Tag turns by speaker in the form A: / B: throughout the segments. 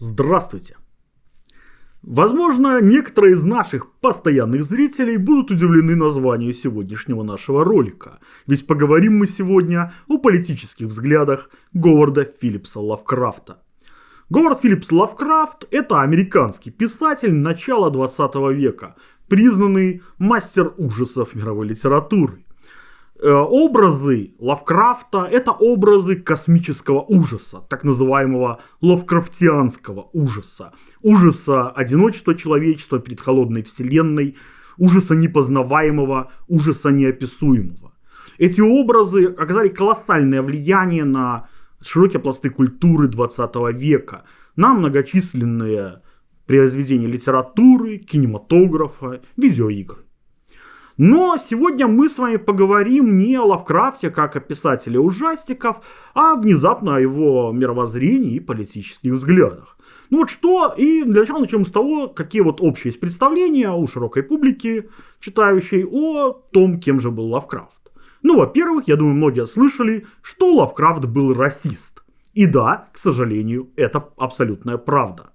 A: Здравствуйте! Возможно, некоторые из наших постоянных зрителей будут удивлены названию сегодняшнего нашего ролика, ведь поговорим мы сегодня о политических взглядах Говарда Филлипса Лавкрафта. Говард Филлипс Лавкрафт – это американский писатель начала 20 века, признанный мастер ужасов мировой литературы. Э, образы Лавкрафта – это образы космического ужаса, так называемого лавкрафтианского ужаса. Ужаса одиночества человечества перед холодной вселенной, ужаса непознаваемого, ужаса неописуемого. Эти образы оказали колоссальное влияние на широкие пласты культуры 20 века, на многочисленные произведения литературы, кинематографа, видеоигр. Но сегодня мы с вами поговорим не о Лавкрафте как о писателе ужастиков, а внезапно о его мировоззрении и политических взглядах. Ну вот что, и для начала начнем с того, какие вот общие есть представления у широкой публики, читающей, о том, кем же был Лавкрафт. Ну, во-первых, я думаю, многие слышали, что Лавкрафт был расист. И да, к сожалению, это абсолютная правда.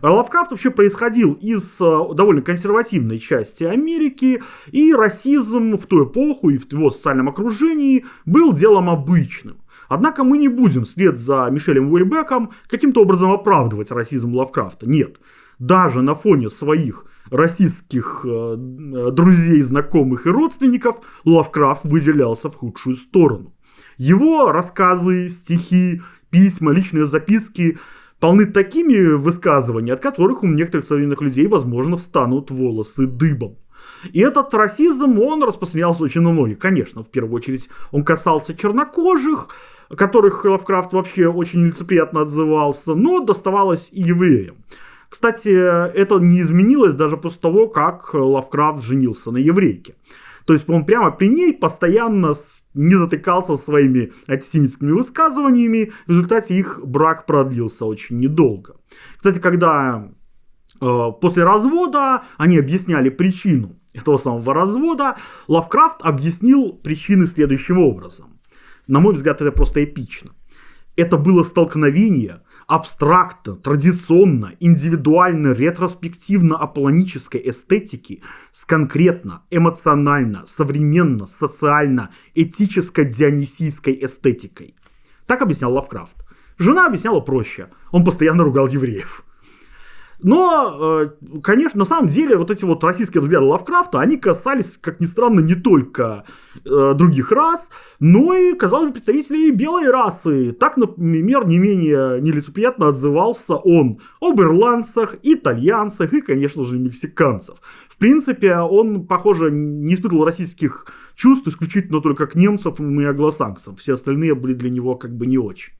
A: Лавкрафт вообще происходил из э, довольно консервативной части Америки, и расизм в ту эпоху и в его социальном окружении был делом обычным. Однако мы не будем вслед за Мишелем Уэльбеком каким-то образом оправдывать расизм Лавкрафта. Нет. Даже на фоне своих российских э, друзей, знакомых и родственников Лавкрафт выделялся в худшую сторону. Его рассказы, стихи, письма, личные записки полны такими высказываниями, от которых у некоторых современных людей, возможно, встанут волосы дыбом. И этот расизм, он распространялся очень на многих. Конечно, в первую очередь он касался чернокожих, которых Лавкрафт вообще очень нелицеприятно отзывался, но доставалось и евреям. Кстати, это не изменилось даже после того, как Лавкрафт женился на еврейке. То есть он прямо при ней постоянно не затыкался своими антисемитскими высказываниями. В результате их брак продлился очень недолго. Кстати, когда э, после развода они объясняли причину этого самого развода, Лавкрафт объяснил причины следующим образом. На мой взгляд, это просто эпично. Это было столкновение абстрактно, традиционно, индивидуально, ретроспективно-аполлонической эстетики с конкретно, эмоционально, современно, социально, этическо-дионисийской эстетикой. Так объяснял Лавкрафт. Жена объясняла проще. Он постоянно ругал евреев. Но, э, конечно, на самом деле вот эти вот российские взгляды Лавкрафта, они касались, как ни странно, не только э, других рас, но и, казалось бы, представителей белой расы. Так, например, не менее нелицеприятно отзывался он об ирландцах, итальянцах и, конечно же, мексиканцев. В принципе, он, похоже, не испытывал российских чувств исключительно только к немцам и англосаксам. Все остальные были для него как бы не очень.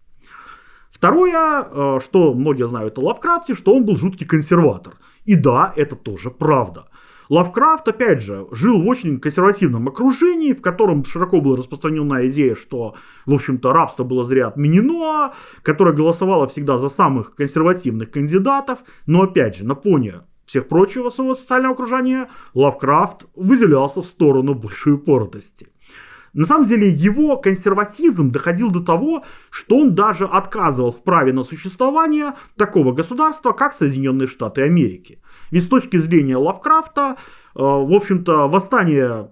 A: Второе, э, что многие знают о Лавкрафте, что он был жуткий консерватор. И да, это тоже правда. Лавкрафт, опять же, жил в очень консервативном окружении, в котором широко была распространена идея, что, в общем-то, рабство было зря отменено, которое голосовало всегда за самых консервативных кандидатов. Но, опять же, на фоне всех прочего своего социального окружения, Лавкрафт выделялся в сторону большой упоротости. На самом деле его консерватизм доходил до того, что он даже отказывал в праве на существование такого государства, как Соединенные Штаты Америки. Ведь с точки зрения Лавкрафта, э, в общем-то, восстание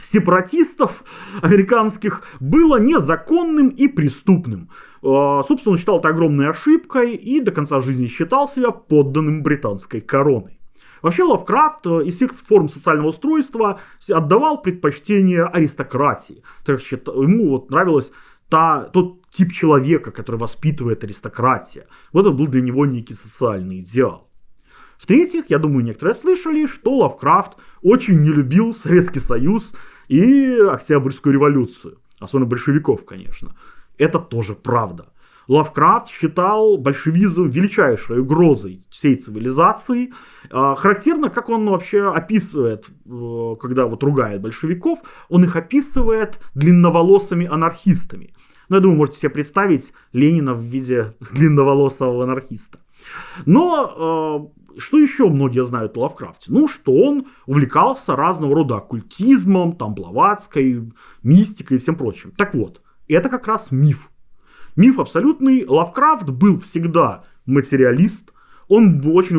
A: сепаратистов американских было незаконным и преступным. Э, собственно, он считал это огромной ошибкой и до конца жизни считал себя подданным британской короной. Вообще Лавкрафт э, из всех форм социального устройства отдавал предпочтение аристократии. Так что ему вот нравилось та, тот тип человека, который воспитывает аристократия. Вот это был для него некий социальный идеал. В-третьих, я думаю, некоторые слышали, что Лавкрафт очень не любил Советский Союз и Октябрьскую революцию. Особенно большевиков, конечно. Это тоже правда. Лавкрафт считал большевизм величайшей угрозой всей цивилизации. А, характерно, как он вообще описывает, э, когда вот ругает большевиков, он их описывает длинноволосыми анархистами. Ну, я думаю, можете себе представить Ленина в виде длинноволосого анархиста. Но э, что еще многие знают о Лавкрафте? Ну, что он увлекался разного рода оккультизмом, там, блаватской, мистикой и всем прочим. Так вот, это как раз миф. Миф абсолютный. Лавкрафт был всегда материалист, он очень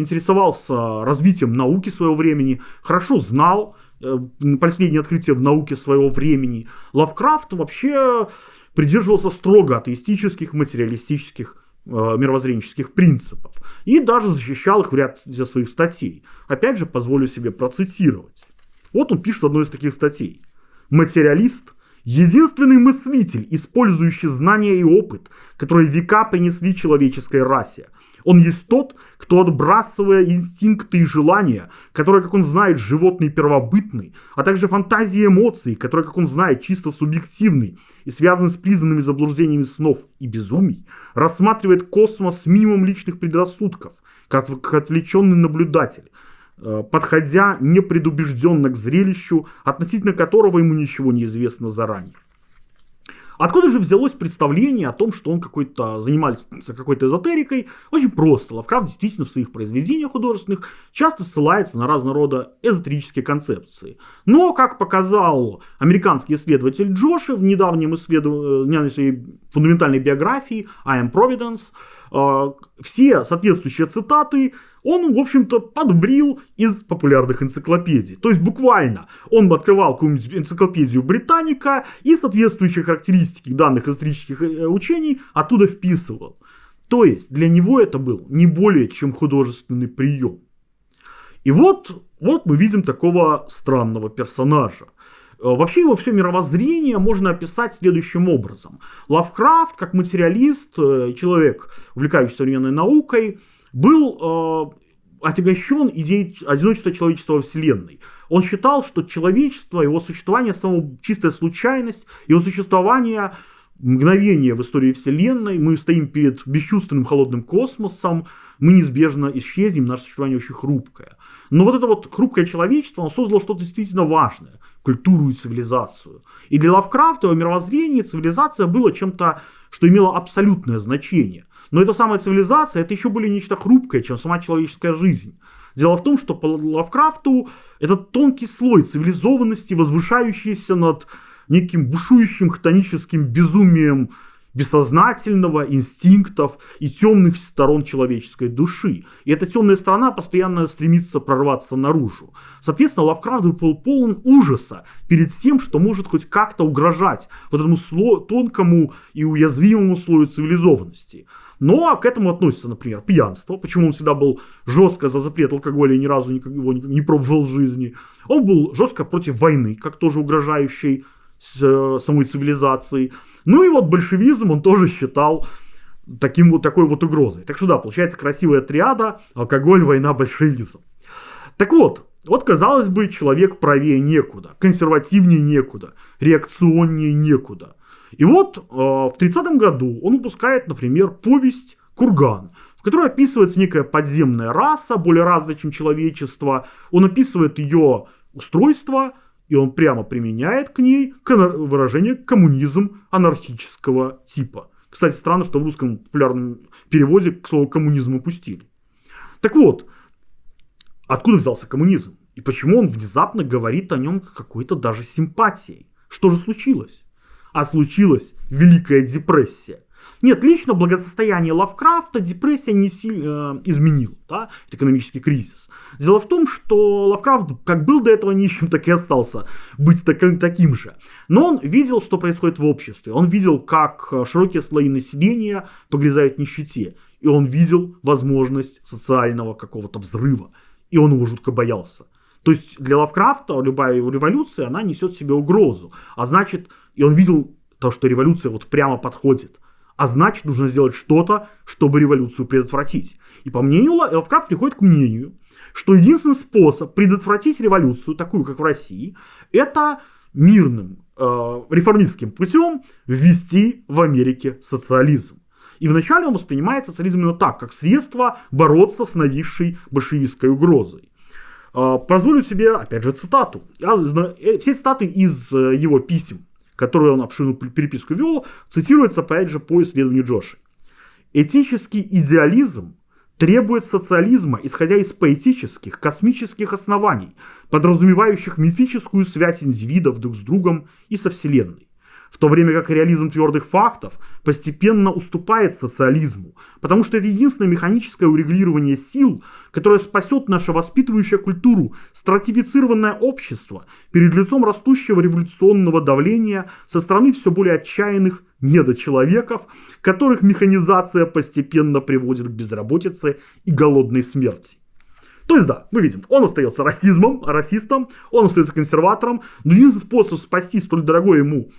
A: интересовался развитием науки своего времени, хорошо знал э, последние открытия в науке своего времени. Лавкрафт вообще придерживался строго атеистических, материалистических э, мировоззренческих принципов и даже защищал их в ряде своих статей. Опять же, позволю себе процитировать. Вот он пишет одну из таких статей. Материалист – единственный мыслитель, использующий знания и опыт, которые века принесли человеческой расе – он есть тот, кто, отбрасывая инстинкты и желания, которые, как он знает, животные первобытный, а также фантазии и эмоции, которые, как он знает, чисто субъективны и связаны с признанными заблуждениями снов и безумий, рассматривает космос с минимум личных предрассудков, как, как отвлеченный наблюдатель, подходя непредубежденно к зрелищу, относительно которого ему ничего не известно заранее. Откуда же взялось представление о том, что он какой-то занимался какой-то эзотерикой? Очень просто. Лавкрафт действительно в своих произведениях художественных часто ссылается на разного рода эзотерические концепции. Но, как показал американский исследователь Джоши в недавнем исследовании э, своей фундаментальной биографии I am Providence, э, все соответствующие цитаты он, в общем-то, подбрил из популярных энциклопедий. То есть буквально он открывал какую-нибудь энциклопедию Британика и соответствующие характеристики данных исторических э, учений оттуда вписывал. То есть для него это был не более чем художественный прием. И вот, вот мы видим такого странного персонажа. Э, вообще его все мировоззрение можно описать следующим образом. Лавкрафт, как материалист, э, человек, увлекающийся современной наукой, был э, отягощен идеей одиночества человечества во Вселенной. Он считал, что человечество, его существование, само чистая случайность, его существование мгновение в истории Вселенной, мы стоим перед бесчувственным холодным космосом, мы неизбежно исчезнем, наше существование очень хрупкое. Но вот это вот хрупкое человечество, оно создало что-то действительно важное, культуру и цивилизацию. И для Лавкрафта, его мировоззрения, цивилизация была чем-то, что имело абсолютное значение. Но эта самая цивилизация, это еще были нечто хрупкое, чем сама человеческая жизнь. Дело в том, что по Лавкрафту этот тонкий слой цивилизованности, возвышающийся над неким бушующим хтоническим безумием бессознательного, инстинктов и темных сторон человеческой души. И эта темная сторона постоянно стремится прорваться наружу. Соответственно, Лавкрафт был полон ужаса перед тем, что может хоть как-то угрожать вот этому сло, тонкому и уязвимому слою цивилизованности. Но к этому относится, например, пьянство. Почему он всегда был жестко за запрет алкоголя и ни разу его не пробовал в жизни. Он был жестко против войны, как тоже угрожающей э, самой цивилизации. Ну и вот большевизм он тоже считал таким вот, такой вот угрозой. Так что да, получается красивая триада, алкоголь, война, большевизм. Так вот, вот казалось бы, человек правее некуда, консервативнее некуда, реакционнее некуда. И вот э, в 30 году он выпускает, например, повесть «Курган», в которой описывается некая подземная раса, более развитая, чем человечество. Он описывает ее устройство, и он прямо применяет к ней выражение «коммунизм анархического типа». Кстати, странно, что в русском популярном переводе к слову «коммунизм» упустили. Так вот, откуда взялся коммунизм? И почему он внезапно говорит о нем какой-то даже симпатией? Что же случилось? а случилась Великая депрессия. Нет, лично благосостояние Лавкрафта депрессия не сильно э, изменила, да, экономический кризис. Дело в том, что Лавкрафт как был до этого нищим, так и остался быть таким, таким же. Но он видел, что происходит в обществе. Он видел, как широкие слои населения погрязают в нищете. И он видел возможность социального какого-то взрыва. И он его жутко боялся. То есть для Лавкрафта любая революция, она несет в себе угрозу. А значит, и он видел то, что революция вот прямо подходит. А значит, нужно сделать что-то, чтобы революцию предотвратить. И по мнению Лавкрафт приходит к мнению, что единственный способ предотвратить революцию, такую как в России, это мирным э, реформистским путем ввести в Америке социализм. И вначале он воспринимает социализм именно так, как средство бороться с нависшей большевистской угрозой. Э, позволю себе, опять же, цитату. Э, все цитаты из э, его писем которую он обширную переписку вел, цитируется опять же по исследованию Джоши. Этический идеализм требует социализма, исходя из поэтических, космических оснований, подразумевающих мифическую связь индивидов друг с другом и со Вселенной. В то время как реализм твердых фактов постепенно уступает социализму, потому что это единственное механическое урегулирование сил, которое спасет нашу воспитывающую культуру, стратифицированное общество перед лицом растущего революционного давления со стороны все более отчаянных недочеловеков, которых механизация постепенно приводит к безработице и голодной смерти. То есть, да, мы видим, он остается расизмом, расистом, он остается консерватором, но единственный способ спасти столь дорогое ему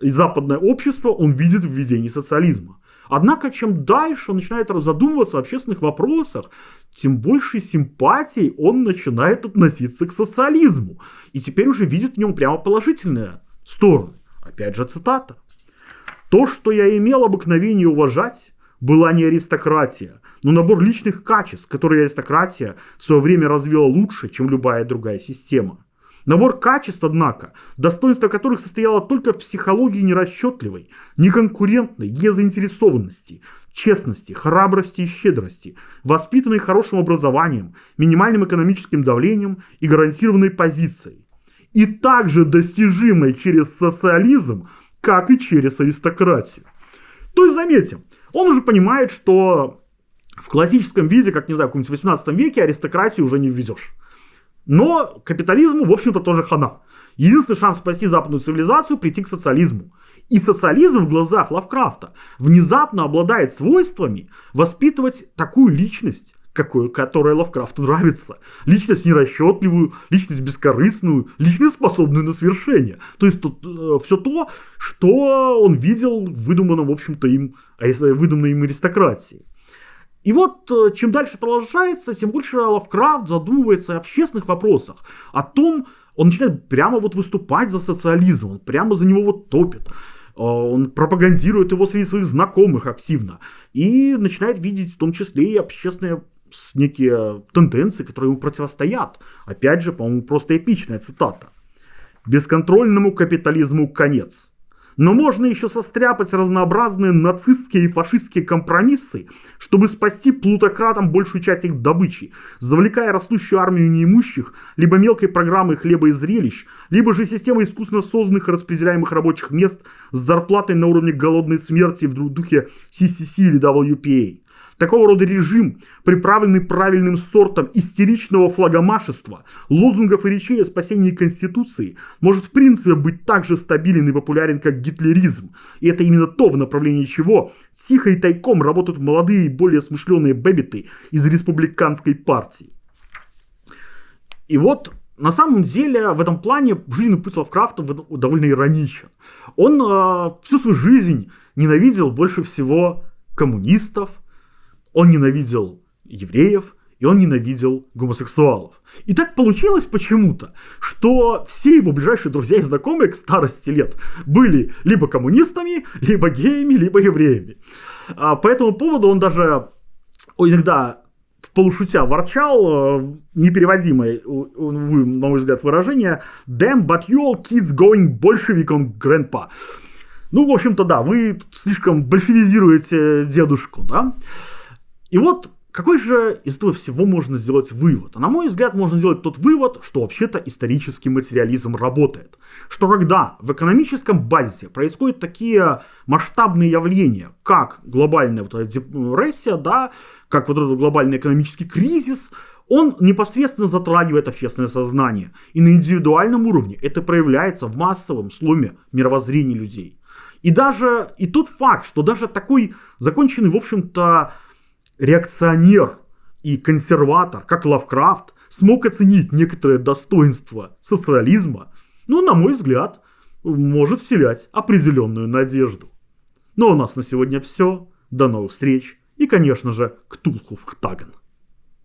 A: западное общество он видит в введении социализма. Однако, чем дальше он начинает задумываться о общественных вопросах, тем больше симпатий он начинает относиться к социализму. И теперь уже видит в нем прямо положительные стороны. Опять же цитата. «То, что я имел обыкновение уважать, была не аристократия, но набор личных качеств, которые аристократия в свое время развила лучше, чем любая другая система. Набор качеств, однако, достоинство которых состояло только в психологии нерасчетливой, неконкурентной, незаинтересованности, честности, храбрости и щедрости, воспитанной хорошим образованием, минимальным экономическим давлением и гарантированной позицией. И также достижимой через социализм, как и через аристократию. То есть заметим, он уже понимает, что в классическом виде, как, не знаю, в каком-нибудь 18 веке аристократию уже не введешь. Но капитализму, в общем-то, тоже хана. Единственный шанс спасти западную цивилизацию – прийти к социализму. И социализм в глазах Лавкрафта внезапно обладает свойствами воспитывать такую личность, какой, которая Лавкрафту нравится. Личность нерасчетливую, личность бескорыстную, личность способную на свершение. То есть тут, э, все то, что он видел в выдуманном, в общем-то, им, выдуманной им аристократии. И вот э, чем дальше продолжается, тем больше Лавкрафт задумывается о общественных вопросах, о том, он начинает прямо вот выступать за социализм, он прямо за него вот топит. Э, он пропагандирует его среди своих знакомых активно. И начинает видеть в том числе и общественные некие тенденции, которые ему противостоят. Опять же, по-моему, просто эпичная цитата. «Бесконтрольному капитализму конец. Но можно еще состряпать разнообразные нацистские и фашистские компромиссы, чтобы спасти плутократам большую часть их добычи, завлекая растущую армию неимущих, либо мелкой программой хлеба и зрелищ, либо же системой искусственно созданных и распределяемых рабочих мест с зарплатой на уровне голодной смерти в духе CCC или WPA. Такого рода режим, приправленный правильным сортом истеричного флагомашества, лозунгов и речей о спасении Конституции, может в принципе быть так же стабилен и популярен, как гитлеризм. И это именно то, в направлении чего тихо и тайком работают молодые и более смышленые бэбиты из республиканской партии. И вот на самом деле в этом плане жизненный путь Лавкрафта довольно ироничен. Он э, всю свою жизнь ненавидел больше всего коммунистов, он ненавидел евреев, и он ненавидел гомосексуалов. И так получилось почему-то, что все его ближайшие друзья и знакомые к старости лет были либо коммунистами, либо геями, либо евреями. А по этому поводу он даже иногда в полушутя ворчал э, непереводимое, на мой взгляд, выражение «Damn, but you all kids going Bolshevik on grandpa». Ну, в общем-то, да, вы слишком большевизируете дедушку, да? И вот какой же из этого всего можно сделать вывод? А на мой взгляд, можно сделать тот вывод, что вообще-то исторический материализм работает. Что когда в экономическом базисе происходят такие масштабные явления, как глобальная вот эта депрессия, да, как вот этот глобальный экономический кризис, он непосредственно затрагивает общественное сознание. И на индивидуальном уровне это проявляется в массовом сломе мировоззрения людей. И даже и тот факт, что даже такой законченный, в общем-то, реакционер и консерватор, как Лавкрафт, смог оценить некоторые достоинства социализма, ну, на мой взгляд, может вселять определенную надежду. Но у нас на сегодня все. До новых встреч. И, конечно же, Ктулху в Ктаган.